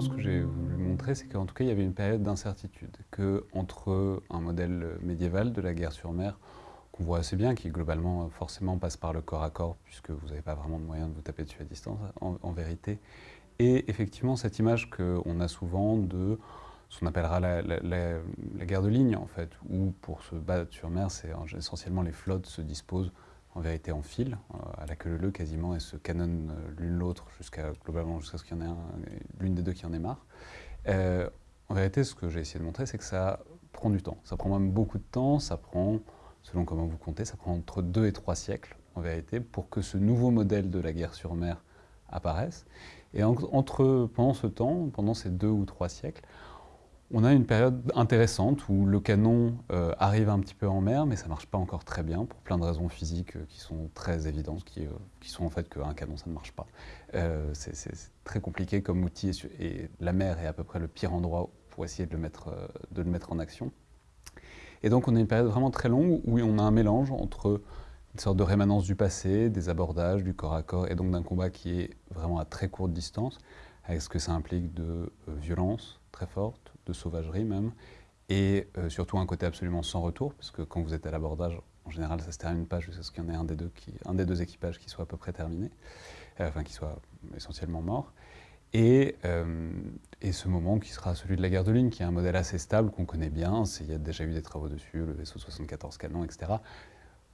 Ce que j'ai voulu montrer, c'est qu'en tout cas, il y avait une période d'incertitude, qu'entre un modèle médiéval de la guerre sur mer, qu'on voit assez bien, qui globalement forcément passe par le corps à corps, puisque vous n'avez pas vraiment de moyen de vous taper dessus à distance, en, vérité, et effectivement cette image qu'on a souvent de ce qu'on appellera la, guerre de ligne, en fait, où pour se battre sur mer, c'est essentiellement les flottes se disposent en vérité en fil, euh, à la queue leu quasiment, et se canonnent euh, l'une l'autre jusqu'à globalement jusqu'à ce qu'il y en ait l'une des deux qui en ait marre. Euh, en vérité, ce que j'ai essayé de montrer, c'est que ça prend du temps. Ça prend même beaucoup de temps, ça prend, selon comment vous comptez, ça prend entre deux et trois siècles, en vérité, pour que ce nouveau modèle de la guerre sur mer apparaisse. Et entre, pendant ce temps, pendant ces deux ou trois siècles, on a une période intéressante où le canon euh, arrive un petit peu en mer, mais ça ne marche pas encore très bien pour plein de raisons physiques euh, qui sont très évidentes, qui, euh, qui sont en fait qu'un canon ça ne marche pas. c'est très compliqué comme outil et, la mer est à peu près le pire endroit pour essayer de le mettre, de le mettre en action. Et donc on a une période vraiment très longue où on a un mélange entre une sorte de rémanence du passé, des abordages, du corps à corps, et donc d'un combat qui est vraiment à très courte distance, avec ce que ça implique de violence très forte, de sauvagerie même, et euh, surtout un côté absolument sans retour, parce que quand vous êtes à l'abordage, en général, ça se termine pas jusqu'à ce qu'il y en ait un des deux, qui, un des deux équipages qui soit à peu près terminé, euh, enfin qui soit essentiellement mort. Et, euh, et, ce moment qui sera celui de la guerre de ligne, qui est un modèle assez stable, qu'on connaît bien, il y a déjà eu des travaux dessus, le vaisseau 74 canon, etc.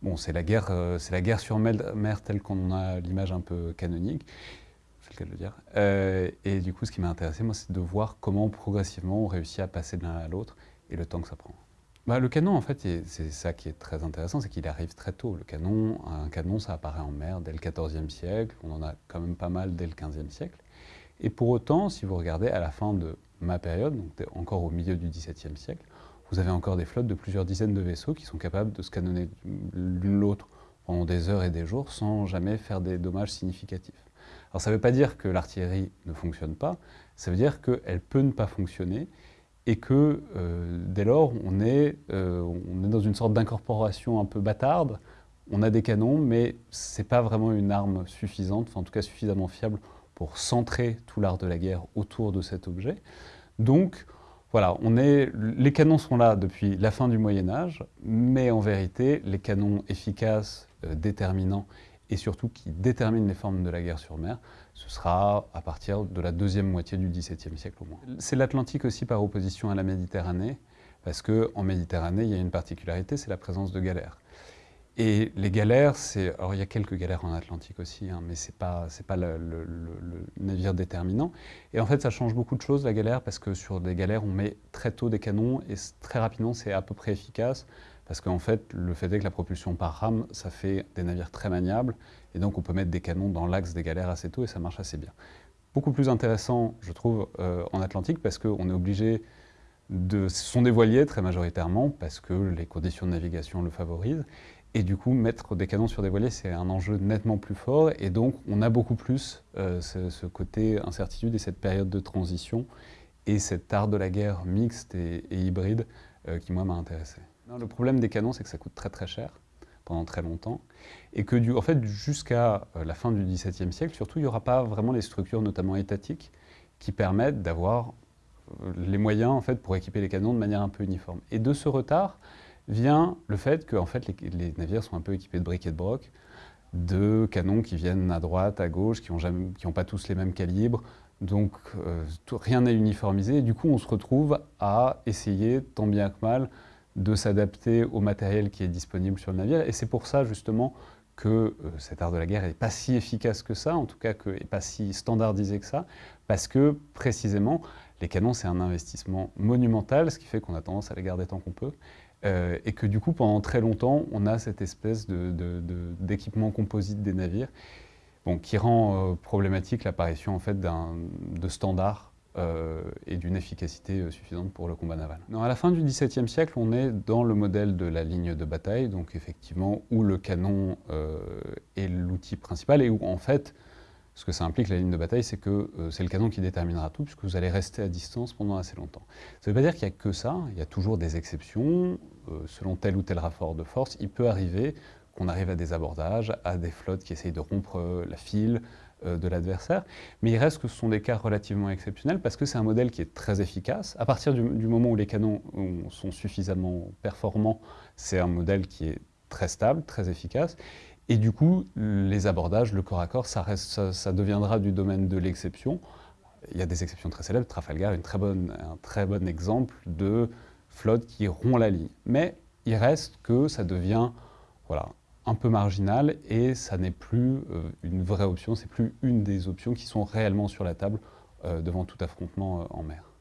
Bon, c'est la, guerre, c'est la guerre sur mer telle qu'on a l'image un peu canonique le cas de le dire. Euh, et du coup, ce qui m'a intéressé, moi, c'est de voir comment progressivement on réussit à passer de l'un à l'autre et le temps que ça prend. Bah, le canon, en fait, c'est ça qui est très intéressant, c'est qu'il arrive très tôt. Le canon, un canon, ça apparaît en mer dès le XIVe siècle, on en a quand même pas mal dès le XVe siècle. Et pour autant, si vous regardez à la fin de ma période, donc encore au milieu du XVIIe siècle, vous avez encore des flottes de plusieurs dizaines de vaisseaux qui sont capables de se canonner l'une l'autre pendant des heures et des jours sans jamais faire des dommages significatifs. Alors ça ne veut pas dire que l'artillerie ne fonctionne pas, ça veut dire qu'elle peut ne pas fonctionner et que euh, dès lors, on est, euh, on est dans une sorte d'incorporation un peu bâtarde. On a des canons, mais ce n'est pas vraiment une arme suffisante, en tout cas suffisamment fiable pour centrer tout l'art de la guerre autour de cet objet. Donc, voilà, on est, les canons sont là depuis la fin du Moyen-Âge, mais en vérité, les canons efficaces, euh, déterminants et surtout qui détermine les formes de la guerre sur mer, ce sera à partir de la deuxième moitié du XVIIe siècle au moins. C'est l'Atlantique aussi par opposition à la Méditerranée, parce qu'en Méditerranée, il y a une particularité, c'est la présence de galères. Et les galères, c'est... Alors il y a quelques galères en Atlantique aussi, hein, mais ce n'est pas, pas le, navire déterminant. Et en fait, ça change beaucoup de choses, la galère, parce que sur des galères, on met très tôt des canons, et très rapidement, c'est à peu près efficace. Parce qu'en fait, le fait est que la propulsion par rame, ça fait des navires très maniables, et donc on peut mettre des canons dans l'axe des galères assez tôt, et ça marche assez bien. Beaucoup plus intéressant, je trouve, euh, en Atlantique, parce qu'on est obligé de... Ce sont des voiliers, très majoritairement, parce que les conditions de navigation le favorisent, et du coup, mettre des canons sur des voiliers, c'est un enjeu nettement plus fort, et donc on a beaucoup plus euh, ce, côté incertitude et cette période de transition, et cet art de la guerre mixte et, hybride euh, qui, moi, m'a intéressé le problème des canons, c'est que ça coûte très très cher pendant très longtemps, et que en fait, jusqu'à euh, la fin du XVIIe siècle, surtout, il n'y aura pas vraiment les structures, notamment étatiques, qui permettent d'avoir euh, les moyens en fait, pour équiper les canons de manière un peu uniforme. Et de ce retard vient le fait que fait, les, navires sont un peu équipés de briques et de broc, de canons qui viennent à droite, à gauche, qui n'ont pas tous les mêmes calibres, donc euh, rien n'est uniformisé, et du coup on se retrouve à essayer, tant bien que mal, de s'adapter au matériel qui est disponible sur le navire. Et c'est pour ça, justement, que euh, cet art de la guerre n'est pas si efficace que ça, en tout cas, n'est pas si standardisé que ça, parce que, précisément, les canons, c'est un investissement monumental, ce qui fait qu'on a tendance à les garder tant qu'on peut, euh, et que du coup, pendant très longtemps, on a cette espèce d'équipement composite des navires, bon, qui rend euh, problématique l'apparition en fait, de standards euh, et d'une efficacité euh, suffisante pour le combat naval. à la fin du XVIIe siècle, on est dans le modèle de la ligne de bataille, donc effectivement où le canon euh, est l'outil principal et où en fait, ce que ça implique la ligne de bataille, c'est que c'est le canon qui déterminera tout puisque vous allez rester à distance pendant assez longtemps. Ça ne veut pas dire qu'il n'y a que ça, il y a toujours des exceptions, selon tel ou tel rapport de force, il peut arriver qu'on arrive à des abordages, à des flottes qui essayent de rompre la file, euh, de l'adversaire, mais il reste que ce sont des cas relativement exceptionnels parce que c'est un modèle qui est très efficace. À partir du, moment où les canons sont suffisamment performants, c'est un modèle qui est très stable, très efficace, et du coup, les abordages, le corps à corps, ça, reste, ça, deviendra du domaine de l'exception. Il y a des exceptions très célèbres, Trafalgar est un très bon exemple de flotte qui rompt la ligne. Mais il reste que ça devient voilà, un peu marginal et ça n'est plus euh, une vraie option, c'est plus une des options qui sont réellement sur la table euh, devant tout affrontement euh, en mer.